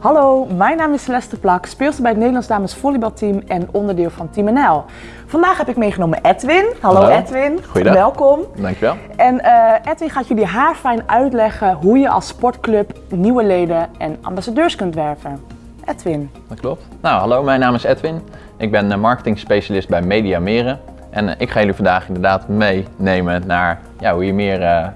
Hallo, mijn naam is Celeste Plak, speelster bij het Nederlands Dames Volleybalteam en onderdeel van Team NL. Vandaag heb ik meegenomen Edwin. Hallo, Hallo. Edwin. Goeiedag. Welkom. Dankjewel. En eh, Edwin gaat jullie haarfijn uitleggen hoe je als sportclub nieuwe leden en ambassadeurs kunt werven. Edwin. Dat klopt. Nou, hallo, mijn naam is Edwin. Ik ben eh, marketing specialist bij Media Meren. En eh, ik ga jullie vandaag inderdaad meenemen naar ja, hoe je meer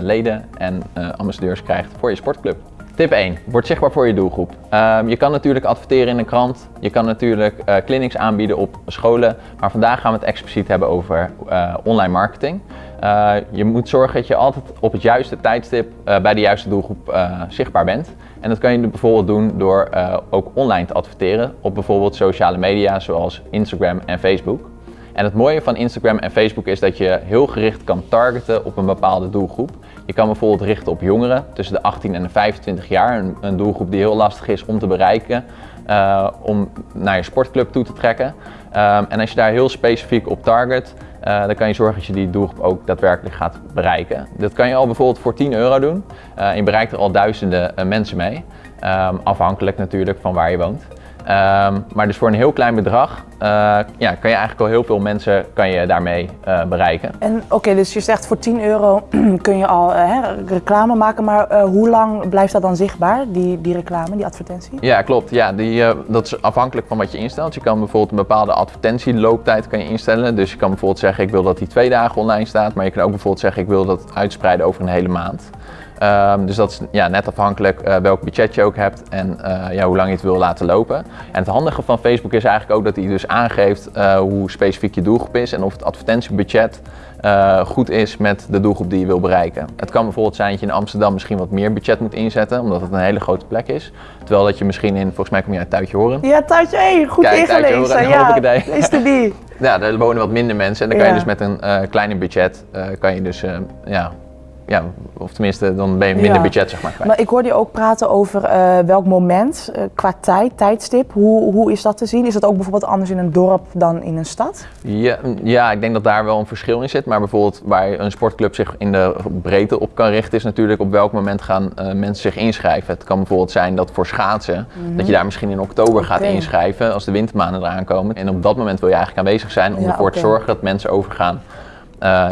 leden en ambassadeurs krijgt voor je sportclub. Tip 1. Word zichtbaar voor je doelgroep. Ehm, je kan natuurlijk adverteren in een krant. Je kan natuurlijk eh, clinics aanbieden op scholen. Maar vandaag gaan we het expliciet hebben over eh, online marketing. Eh, je moet zorgen dat je altijd op het juiste tijdstip bij de juiste doelgroep zichtbaar bent. En dat kan je bijvoorbeeld doen door ook online te adverteren op bijvoorbeeld sociale media zoals Instagram en Facebook. En het mooie van Instagram en Facebook is dat je heel gericht kan targeten op een bepaalde doelgroep. Je kan bijvoorbeeld richten op jongeren tussen de 18 en de 25 jaar, een, een doelgroep die heel lastig is om te bereiken, eh, om naar je sportclub toe te trekken. Ehm, en als je daar heel specifiek op target, eh, dan kan je zorgen dat je die doelgroep ook daadwerkelijk gaat bereiken. Dat kan je al bijvoorbeeld voor 10 euro doen. En je bereikt er al duizenden mensen mee. Ehm, afhankelijk natuurlijk van waar je woont. Ehm, maar dus voor een heel klein bedrag eh, ja, kan je eigenlijk al heel veel mensen kan je daarmee eh, bereiken. En oké, dus je zegt voor 10 euro kun je al eh, hè, reclame maken, maar hoe lang blijft dat dan zichtbaar, die, die reclame, die advertentie? Ja, klopt. Ja, die, dat is afhankelijk van wat je instelt. Je kan bijvoorbeeld een bepaalde advertentielooptijd kan je instellen. Dus je kan bijvoorbeeld zeggen ik wil dat die twee dagen online staat. Maar je kan ook bijvoorbeeld zeggen ik wil dat uitspreiden over een hele maand. Ehm, dus dat is ja, net afhankelijk eh, welk budget je ook hebt en eh, ja, hoe lang je het wil laten lopen. En het handige van Facebook is eigenlijk ook dat hij dus aangeeft eh, hoe specifiek je doelgroep is en of het advertentiebudget goed is met de doelgroep die je wil bereiken. Het kan bijvoorbeeld zijn dat je in Amsterdam misschien wat meer budget moet inzetten, omdat het een hele grote plek is. Terwijl dat je misschien in, volgens mij kom je uit Tuitje Horen. Ja, Tuitje, hey, goed Kijk, ingelezen. Ja, is de die. Ja, daar wonen wat minder mensen en dan kan je dus met een kleiner budget, kan je dus, ja, ja, of tenminste dan ben je minder Ja. budget zeg maar kwijt. Maar ik hoorde je ook praten over eh, welk moment, eh, qua tijd, tijdstip. Hoe, hoe is dat te zien? Is dat ook bijvoorbeeld anders in een dorp dan in een stad? Ja, ja, ik denk dat daar wel een verschil in zit. Maar bijvoorbeeld waar een sportclub zich in de breedte op kan richten, is natuurlijk op welk moment gaan eh, mensen zich inschrijven. Het kan bijvoorbeeld zijn dat voor schaatsen, dat je daar misschien in oktober gaat Mhm. Inschrijven als de wintermaanden eraan komen. En op dat moment wil je eigenlijk aanwezig zijn om Ja, ervoor te zorgen dat mensen overgaan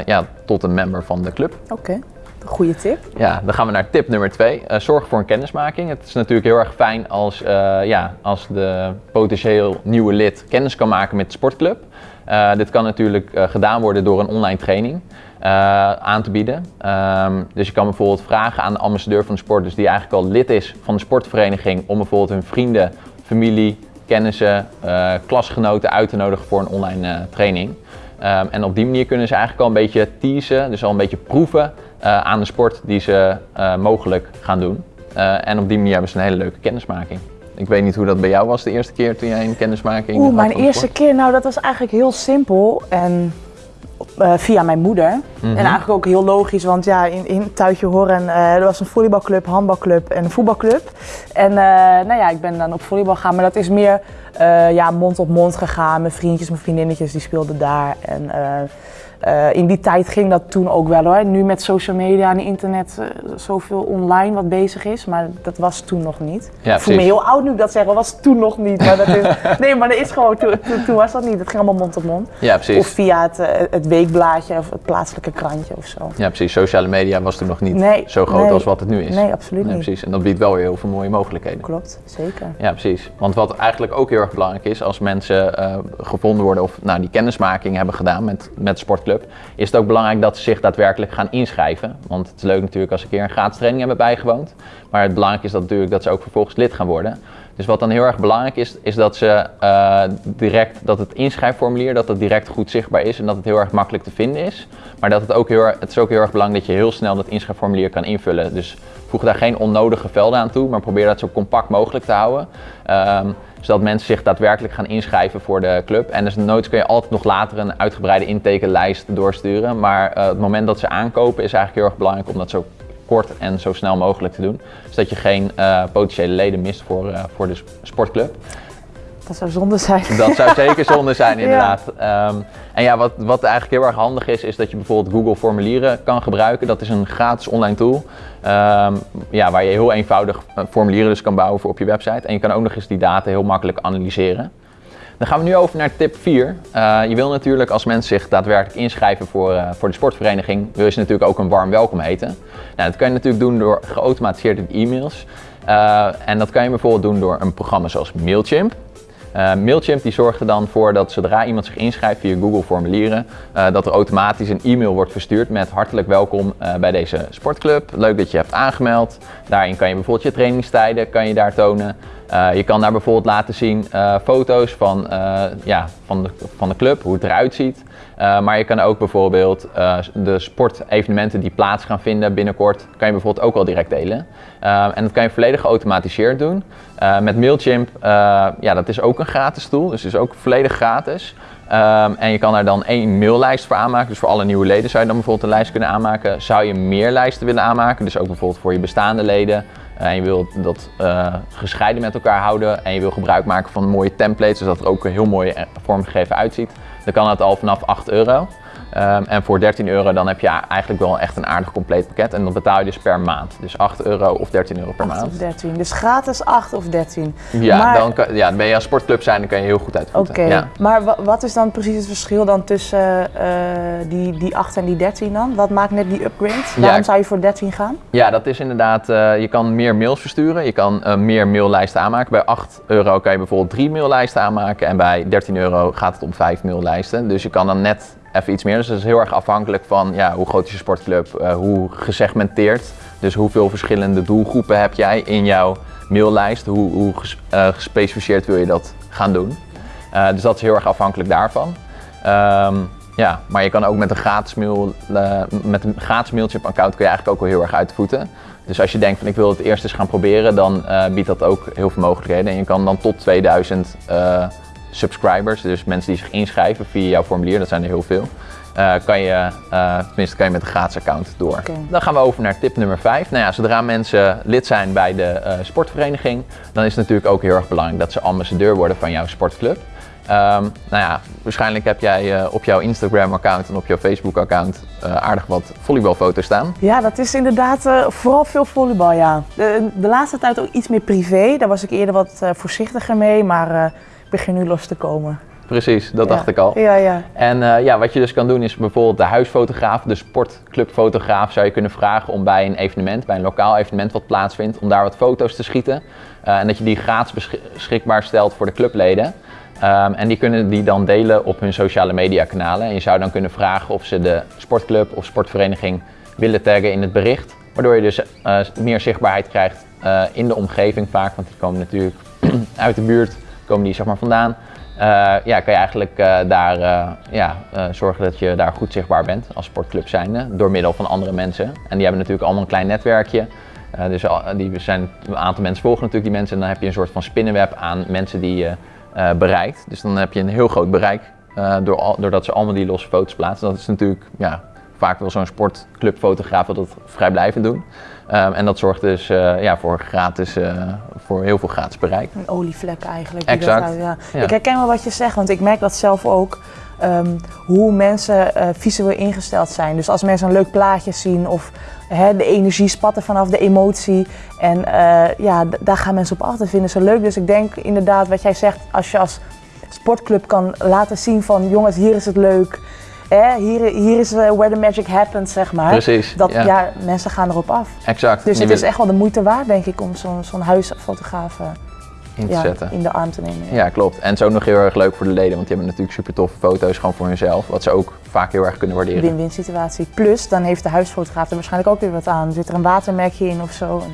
ja, tot een member van de club. Oké, goede tip. Ja, dan gaan we naar tip nummer twee. Eh, zorg voor een kennismaking. Het is natuurlijk heel erg fijn als, eh, ja, als de potentieel nieuwe lid kennis kan maken met de sportclub. Eh, dit kan natuurlijk gedaan worden door een online training aan te bieden. Ehm, dus je kan bijvoorbeeld vragen aan de ambassadeur van de sport, dus die eigenlijk al lid is van de sportvereniging, om bijvoorbeeld hun vrienden, familie, kennissen, klasgenoten uit te nodigen voor een online training. Ehm, en op die manier kunnen ze eigenlijk al een beetje teasen, dus al een beetje proeven aan de sport die ze eh, mogelijk gaan doen. Eh, en op die manier hebben ze een hele leuke kennismaking. Ik weet niet hoe dat bij jou was de eerste keer toen jij een kennismaking Oeh, mijn eerste keer, nou dat was eigenlijk heel simpel en eh, via mijn moeder. Mhm. En eigenlijk ook heel logisch, want ja, in, in Tuitje Horen, eh er was een volleybalclub, handbalclub en een voetbalclub. En eh, nou ja, ik ben dan op volleybal gegaan, maar dat is meer eh, ja, mond op mond gegaan. Mijn vriendjes, mijn vriendinnetjes, die speelden daar. En eh, in die tijd ging dat toen ook wel hoor. Nu met social media en internet eh, zoveel online wat bezig is, maar dat was toen nog niet. Ja, ik voel me heel oud nu ik dat zeg, dat was toen nog niet. Maar dat is, nee, maar dat is gewoon, toen, toen, toen was dat niet. Het ging allemaal mond op mond. Ja, Of precies. via het, eh, het weekblaadje of het plaatselijke krantje of zo. Ja, precies. Sociale media was toen nog niet Nee, zo groot nee. als wat het nu is. Nee, absoluut Nee, niet. precies. En dat biedt wel weer heel veel mooie mogelijkheden. Klopt, zeker. Ja, precies. Want wat eigenlijk ook heel erg belangrijk is als mensen gevonden worden of nou, die kennismaking hebben gedaan met, met de is het ook belangrijk dat ze zich daadwerkelijk gaan inschrijven. Want het is leuk natuurlijk als ze een keer een gratis training hebben bijgewoond. Maar het belangrijk is dat natuurlijk dat ze ook vervolgens lid gaan worden. Dus wat dan heel erg belangrijk is, is dat ze eh, direct, dat het inschrijfformulier, dat het direct goed zichtbaar is en dat het heel erg makkelijk te vinden is. Maar dat het ook heel het is ook heel erg belangrijk dat je heel snel dat inschrijfformulier kan invullen. Dus voeg daar geen onnodige velden aan toe, maar probeer dat zo compact mogelijk te houden. Ehm, zodat mensen zich daadwerkelijk gaan inschrijven voor de club. En dus nooit kun je altijd nog later een uitgebreide intekenlijst doorsturen. Maar eh, het moment dat ze aankopen is eigenlijk heel erg belangrijk om dat zo kort en zo snel mogelijk te doen. Zodat je geen eh, potentiële leden mist voor, eh, voor de sportclub. Dat zou zonde zijn. Dat zou zeker zonde zijn, inderdaad. Ehm, en ja, wat, wat eigenlijk heel erg handig is, is dat je bijvoorbeeld Google Formulieren kan gebruiken. Dat is een gratis online tool. ehm, ja, waar je heel eenvoudig eh, formulieren dus kan bouwen voor op je website. En je kan ook nog eens die data heel makkelijk analyseren. Dan gaan we nu over naar tip 4. Eh, je wil natuurlijk als mensen zich daadwerkelijk inschrijven voor, eh, voor de sportvereniging, wil je ze natuurlijk ook een warm welkom heten. Nou, dat kan je natuurlijk doen door geautomatiseerde e-mails. En dat kan je bijvoorbeeld doen door een programma zoals Mailchimp. Eh, Mailchimp die zorgt er dan voor dat zodra iemand zich inschrijft via Google formulieren, eh, dat er automatisch een e-mail wordt verstuurd met hartelijk welkom eh, bij deze sportclub. Leuk dat je hebt aangemeld. Daarin kan je bijvoorbeeld je trainingstijden kan je daar tonen. Eh, je kan daar bijvoorbeeld laten zien eh, foto's van, eh, ja, van, de, van de club, hoe het eruit ziet. Maar je kan ook bijvoorbeeld de sportevenementen die plaats gaan vinden binnenkort, kan je bijvoorbeeld ook al direct delen. En dat kan je volledig geautomatiseerd doen. Met Mailchimp, ja, dat is ook een gratis tool, dus is ook volledig gratis. En je kan daar dan één maillijst voor aanmaken. Dus voor alle nieuwe leden zou je dan bijvoorbeeld een lijst kunnen aanmaken. Zou je meer lijsten willen aanmaken, dus ook bijvoorbeeld voor je bestaande leden. En je wil dat eh, gescheiden met elkaar houden. En je wil gebruik maken van mooie templates, zodat het er ook heel mooi eh, vormgegeven uitziet. Dan kan het al vanaf 8 euro. Ehm, en voor 13 euro dan heb je eigenlijk wel echt een aardig compleet pakket. En dan betaal je dus per maand. Dus 8 euro of 13 euro per 8 maand. of 13. Dus gratis 8 of 13. Ja, Maar- dan, kan, ja, ben je als sportclub zijn, dan kan je heel goed Oké, uitvoeren. Ja. maar wa- wat is dan precies het verschil dan tussen eh, die, die 8 en die 13 dan? Wat maakt net die upgrade? Waarom Ja. zou je voor 13 gaan? Ja, dat is inderdaad, eh, je kan meer mails versturen, je kan eh, meer maillijsten aanmaken. Bij 8 euro kan je bijvoorbeeld drie maillijsten aanmaken en bij 13 euro gaat het om 5 maillijsten. Dus je kan dan net even iets meer. Dus dat is heel erg afhankelijk van ja, hoe groot is je sportclub, eh, hoe gesegmenteerd. Dus hoeveel verschillende doelgroepen heb jij in jouw maillijst, hoe, hoe eh, gespecificeerd wil je dat gaan doen. Eh, dus dat is heel erg afhankelijk daarvan. Ehm, ja, maar je kan ook met een gratis, mail, met een gratis Mailchimp account kun je eigenlijk ook wel heel erg uit de voeten. Dus als je denkt van ik wil het eerst eens gaan proberen, dan biedt dat ook heel veel mogelijkheden. En je kan dan tot 2000 eh, subscribers, dus mensen die zich inschrijven via jouw formulier, dat zijn er heel veel. eh, kan je, eh, tenminste kan je met een gratis account door. Dan gaan we over naar tip nummer 5. Nou ja, zodra mensen lid zijn bij de eh, sportvereniging, dan is het natuurlijk ook heel erg belangrijk dat ze ambassadeur worden van jouw sportclub. Ehm, nou ja, waarschijnlijk heb jij op jouw Instagram-account en op jouw Facebook-account aardig wat volleybalfoto's staan. Ja, dat is inderdaad vooral veel volleybal, ja. De, de laatste tijd ook iets meer privé. Daar was ik eerder wat voorzichtiger mee, maar begin nu los te komen. Precies, dat Ja. dacht ik al. Ja, ja. En eh, ja, wat je dus kan doen is bijvoorbeeld de huisfotograaf, de sportclubfotograaf, zou je kunnen vragen om bij een evenement, bij een lokaal evenement wat plaatsvindt, om daar wat foto's te schieten. Eh, en dat je die gratis besch- beschikbaar stelt voor de clubleden. Ehm, en die kunnen die dan delen op hun sociale media kanalen. En je zou dan kunnen vragen of ze de sportclub of sportvereniging willen taggen in het bericht. Waardoor je dus eh, meer zichtbaarheid krijgt in de omgeving vaak, want die komen natuurlijk uit de buurt, komen die zeg maar vandaan. Eh, ja, kan je eigenlijk eh, daar eh, ja, zorgen dat je daar goed zichtbaar bent als sportclub zijnde, door middel van andere mensen. En die hebben natuurlijk allemaal een klein netwerkje. Dus al- die zijn, een aantal mensen volgen natuurlijk die mensen en dan heb je een soort van spinnenweb aan mensen die je bereikt. Dus dan heb je een heel groot bereik door, al- doordat ze allemaal die losse foto's plaatsen. Dat is natuurlijk ja, vaak wel zo'n sportclubfotograaf dat vrijblijvend doen. Ehm, en dat zorgt dus eh, ja, voor, gratis, eh, voor heel veel gratis bereik. Een olievlek eigenlijk. Exact. dat ja. Ja. Ik herken wel wat je zegt, want ik merk dat zelf ook. ehm, hoe mensen eh, visueel ingesteld zijn. Dus als mensen een leuk plaatje zien of hè, de energie spat er vanaf, de emotie. En eh, ja, daar gaan mensen op af. Dat vinden ze leuk. Dus ik denk inderdaad wat jij zegt, als je als sportclub kan laten zien van jongens, hier is het leuk. Hè, hier, hier is eh, where the magic happens, zeg maar. Precies, Dat, ja. ja. mensen gaan erop af. Exact. Dus het wil is echt wel de moeite waard, denk ik, om zo'n zo'n huisfotograaf eh, in te ja, zetten. in de arm te nemen. ja. Ja, klopt. En het is ook nog heel erg leuk voor de leden, want die hebben natuurlijk super toffe foto's gewoon voor hunzelf, wat ze ook vaak heel erg kunnen waarderen. Win-win situatie. Plus, dan heeft de huisfotograaf er waarschijnlijk ook weer wat aan. Zit er een watermerkje in of zo. En dan,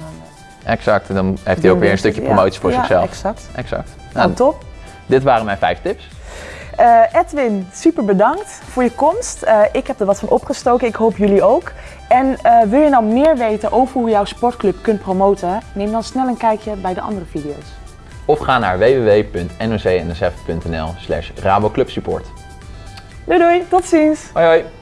eh, Exact. En dan heeft hij ook weer een stukje promotie ja, voor zichzelf. exact. Exact. Nou, Nou, top. dit waren mijn vijf tips. Eh, Edwin, super bedankt voor je komst. Eh, ik heb er wat van opgestoken. Ik hoop jullie ook. En eh, wil je nou meer weten over hoe je jouw sportclub kunt promoten? Neem dan snel een kijkje bij de andere video's. Of ga naar www.nocnsf.nl slash raboclubsupport. Doei doei, tot ziens! Hoi hoi!